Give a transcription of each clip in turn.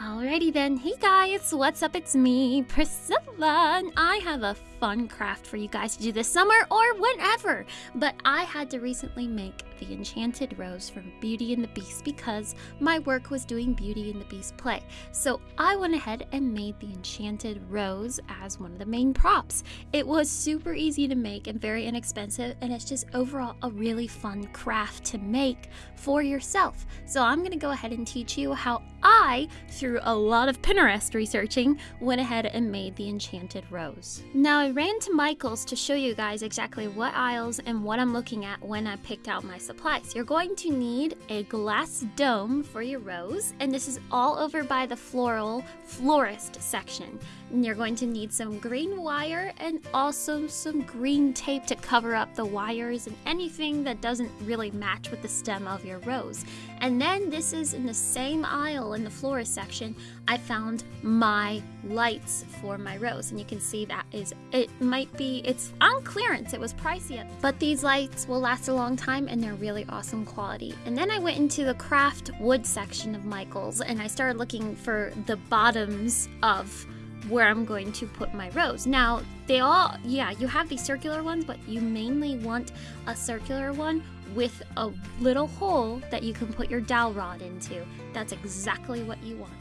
Alrighty then, hey guys, what's up? It's me, Priscilla, and I have a fun craft for you guys to do this summer or whenever. But I had to recently make the Enchanted Rose from Beauty and the Beast because my work was doing Beauty and the Beast play. So I went ahead and made the Enchanted Rose as one of the main props. It was super easy to make and very inexpensive, and it's just overall a really fun craft to make for yourself. So I'm going to go ahead and teach you how I, through a lot of Pinterest researching, went ahead and made the Enchanted Rose. Now, I ran to Michael's to show you guys exactly what aisles and what I'm looking at when I picked out my supplies. You're going to need a glass dome for your rose, and this is all over by the floral florist section. And you're going to need some green wire and also some green tape to cover up the wires and anything that doesn't really match with the stem of your rose. And then this is in the same aisle in the florist section, I found my lights for my rose. And you can see that is, it might be, it's on clearance. It was pricey, but these lights will last a long time and they're really awesome quality. And then I went into the craft wood section of Michael's and I started looking for the bottoms of where I'm going to put my rose. Now, they all, yeah, you have these circular ones, but you mainly want a circular one with a little hole that you can put your dowel rod into. That's exactly what you want.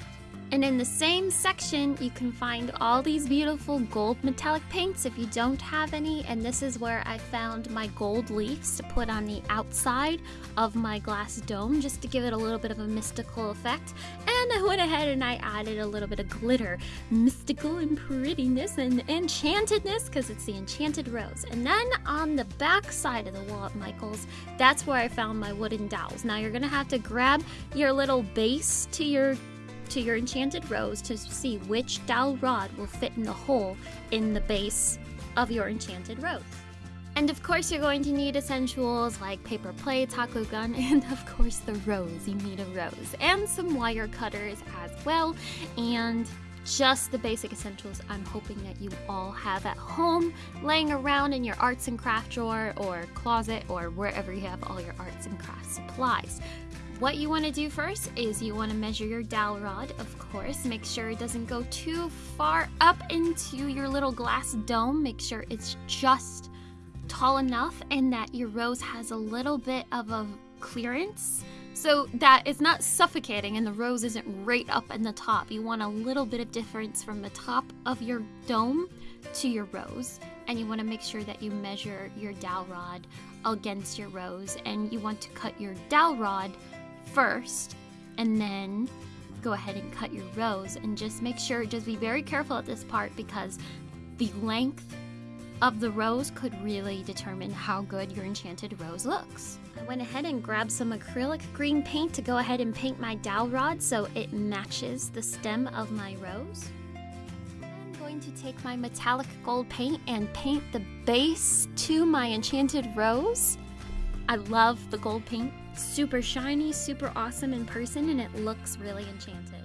And in the same section, you can find all these beautiful gold metallic paints if you don't have any. And this is where I found my gold leaves to put on the outside of my glass dome just to give it a little bit of a mystical effect. And I went ahead and I added a little bit of glitter, mystical and prettiness and enchantedness because it's the enchanted rose. And then on the back side of the wall at Michael's, that's where I found my wooden dowels. Now you're to have to grab your little base to your to your enchanted rose to see which dowel rod will fit in the hole in the base of your enchanted rose. And of course, you're going to need essentials like paper plates, hot glue gun, and of course the rose. You need a rose. And some wire cutters as well. And just the basic essentials I'm hoping that you all have at home, laying around in your arts and craft drawer or closet or wherever you have all your arts and craft supplies. What you want to do first is you want to measure your dowel rod, of course. Make sure it doesn't go too far up into your little glass dome. Make sure it's just tall enough and that your rose has a little bit of a clearance. So that it's not suffocating and the rose isn't right up in the top. You want a little bit of difference from the top of your dome to your rose. And you want to make sure that you measure your dowel rod against your rose. And you want to cut your dowel rod first and then go ahead and cut your rose. And just make sure just be very careful at this part because the length of the rose could really determine how good your enchanted rose looks. I went ahead and grabbed some acrylic green paint to go ahead and paint my dowel rod so it matches the stem of my rose. I'm going to take my metallic gold paint and paint the base to my enchanted rose. I love the gold paint super shiny, super awesome in person, and it looks really enchanted.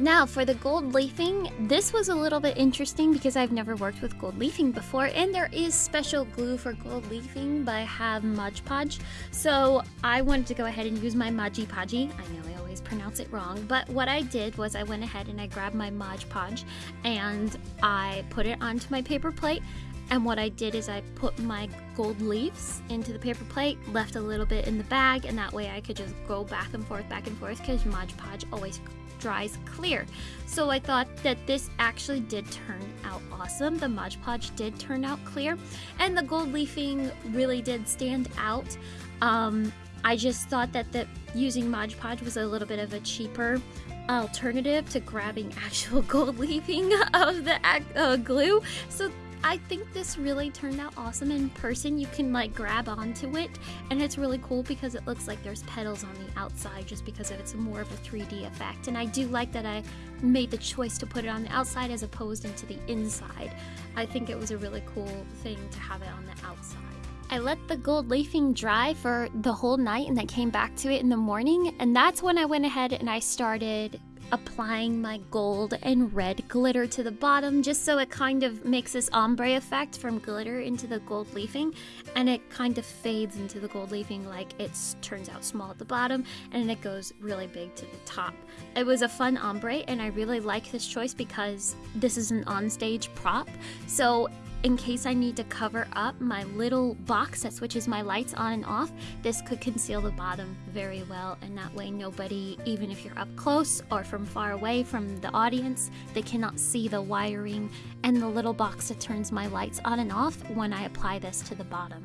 Now for the gold leafing, this was a little bit interesting because I've never worked with gold leafing before and there is special glue for gold leafing but I have Mod Podge. So I wanted to go ahead and use my Maji Podgy. I know I always pronounce it wrong, but what I did was I went ahead and I grabbed my Mod Podge and I put it onto my paper plate and what I did is I put my gold leaves into the paper plate, left a little bit in the bag, and that way I could just go back and forth, back and forth, because Mod Podge always dries clear. So I thought that this actually did turn out awesome. The Mod Podge did turn out clear, and the gold leafing really did stand out. Um, I just thought that the, using Mod Podge was a little bit of a cheaper alternative to grabbing actual gold leafing of the uh, glue. So I think this really turned out awesome in person. You can like grab onto it and it's really cool because it looks like there's petals on the outside just because it's more of a 3D effect. And I do like that I made the choice to put it on the outside as opposed into the inside. I think it was a really cool thing to have it on the outside. I let the gold leafing dry for the whole night and I came back to it in the morning and that's when I went ahead and I started applying my gold and red glitter to the bottom just so it kind of makes this ombre effect from glitter into the gold leafing and it kind of fades into the gold leafing like it turns out small at the bottom and it goes really big to the top. It was a fun ombre and I really like this choice because this is an onstage prop so in case I need to cover up my little box that switches my lights on and off, this could conceal the bottom very well and that way nobody, even if you're up close or from far away from the audience, they cannot see the wiring and the little box that turns my lights on and off when I apply this to the bottom.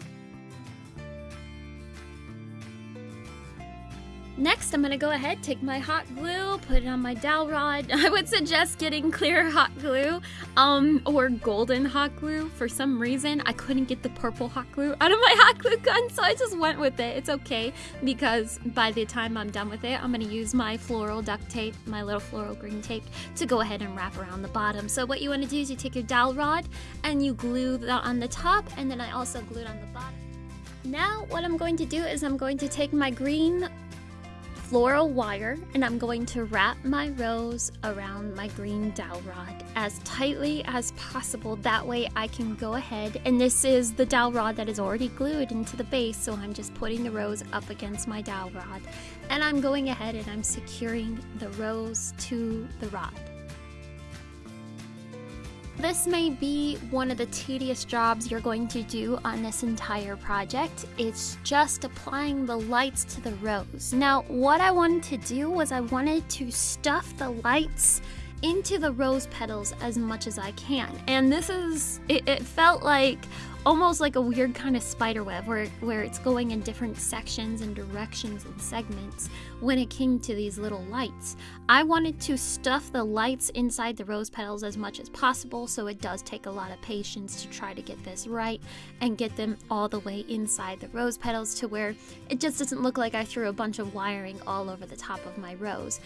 Next, I'm gonna go ahead, take my hot glue, put it on my dowel rod. I would suggest getting clear hot glue um, or golden hot glue. For some reason, I couldn't get the purple hot glue out of my hot glue gun, so I just went with it. It's okay because by the time I'm done with it, I'm gonna use my floral duct tape, my little floral green tape, to go ahead and wrap around the bottom. So what you wanna do is you take your dowel rod and you glue that on the top, and then I also glued on the bottom. Now what I'm going to do is I'm going to take my green floral wire and I'm going to wrap my rose around my green dowel rod as tightly as possible. That way I can go ahead and this is the dowel rod that is already glued into the base so I'm just putting the rose up against my dowel rod and I'm going ahead and I'm securing the rose to the rod. This may be one of the tedious jobs you're going to do on this entire project. It's just applying the lights to the rose. Now, what I wanted to do was I wanted to stuff the lights into the rose petals as much as I can. And this is, it, it felt like almost like a weird kind of spider web where, where it's going in different sections and directions and segments when it came to these little lights. I wanted to stuff the lights inside the rose petals as much as possible, so it does take a lot of patience to try to get this right and get them all the way inside the rose petals to where it just doesn't look like I threw a bunch of wiring all over the top of my rose.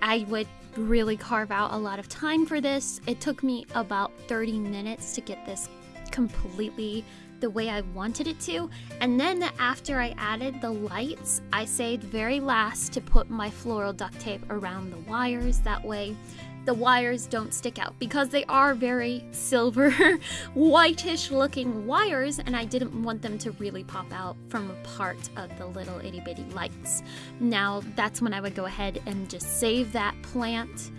I would really carve out a lot of time for this. It took me about 30 minutes to get this completely the way I wanted it to. And then after I added the lights, I saved very last to put my floral duct tape around the wires. That way the wires don't stick out because they are very silver whitish looking wires and I didn't want them to really pop out from a part of the little itty bitty lights. Now that's when I would go ahead and just save that plant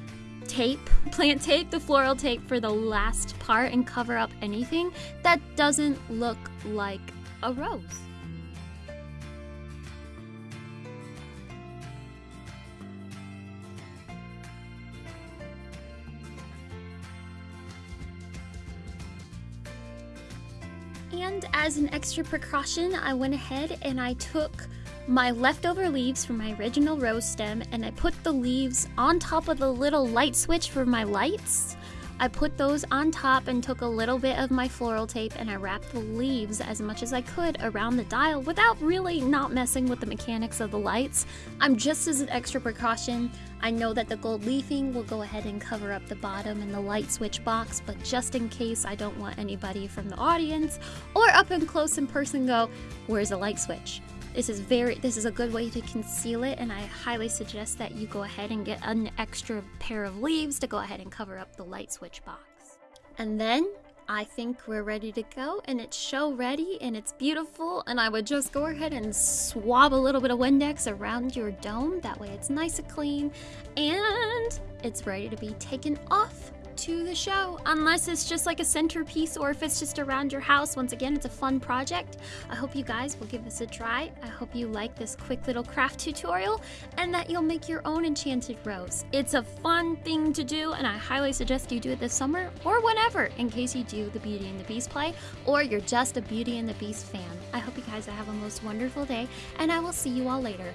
tape, plant tape, the floral tape for the last part and cover up anything that doesn't look like a rose. And as an extra precaution, I went ahead and I took my leftover leaves from my original rose stem and I put the leaves on top of the little light switch for my lights. I put those on top and took a little bit of my floral tape and I wrapped the leaves as much as I could around the dial without really not messing with the mechanics of the lights. I'm just as an extra precaution. I know that the gold leafing will go ahead and cover up the bottom and the light switch box, but just in case I don't want anybody from the audience or up and close in person go, where's the light switch? This is very this is a good way to conceal it and I highly suggest that you go ahead and get an extra pair of leaves to go ahead and cover up the light switch box. And then I think we're ready to go and it's show ready and it's beautiful and I would just go ahead and swab a little bit of Windex around your dome. That way it's nice and clean and it's ready to be taken off to the show, unless it's just like a centerpiece or if it's just around your house. Once again, it's a fun project. I hope you guys will give this a try. I hope you like this quick little craft tutorial and that you'll make your own enchanted rose. It's a fun thing to do and I highly suggest you do it this summer or whenever in case you do the Beauty and the Beast play or you're just a Beauty and the Beast fan. I hope you guys have a most wonderful day and I will see you all later.